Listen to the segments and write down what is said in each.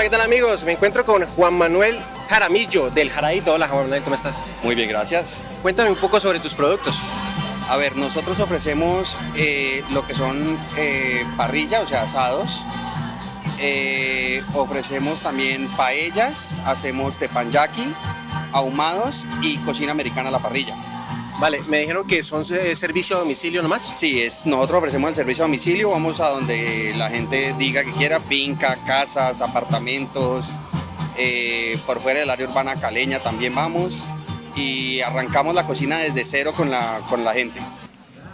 Hola, ¿qué tal amigos? Me encuentro con Juan Manuel Jaramillo del Jaradito. Hola Juan Manuel, ¿cómo estás? Muy bien, gracias. Cuéntame un poco sobre tus productos. A ver, nosotros ofrecemos eh, lo que son eh, parrilla, o sea, asados. Eh, ofrecemos también paellas, hacemos tepanyaki, ahumados y cocina americana a la parrilla. Vale, me dijeron que son servicio a domicilio nomás. Sí, es, nosotros ofrecemos el servicio a domicilio, vamos a donde la gente diga que quiera, finca, casas, apartamentos, eh, por fuera del área urbana caleña también vamos y arrancamos la cocina desde cero con la, con la gente.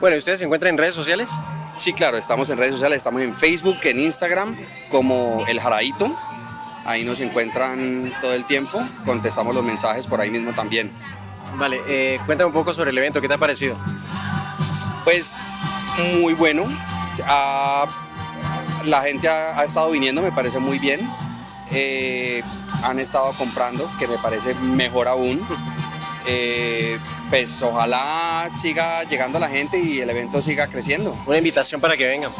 Bueno, ¿y ¿ustedes se encuentran en redes sociales? Sí, claro, estamos en redes sociales, estamos en Facebook, en Instagram, como El Jaradito. Ahí nos encuentran todo el tiempo, contestamos los mensajes por ahí mismo también. Vale, eh, cuéntame un poco sobre el evento, ¿qué te ha parecido? Pues muy bueno. La gente ha, ha estado viniendo, me parece muy bien. Eh, han estado comprando, que me parece mejor aún. Eh, pues ojalá siga llegando la gente y el evento siga creciendo. Una invitación para que vengan.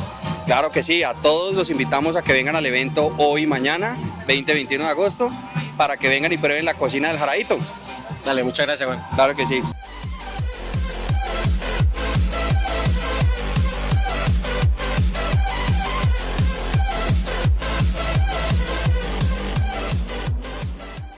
Claro que sí, a todos los invitamos a que vengan al evento hoy y mañana, 20-21 de agosto, para que vengan y prueben la cocina del Jaradito. Dale, muchas gracias Juan. Claro que sí.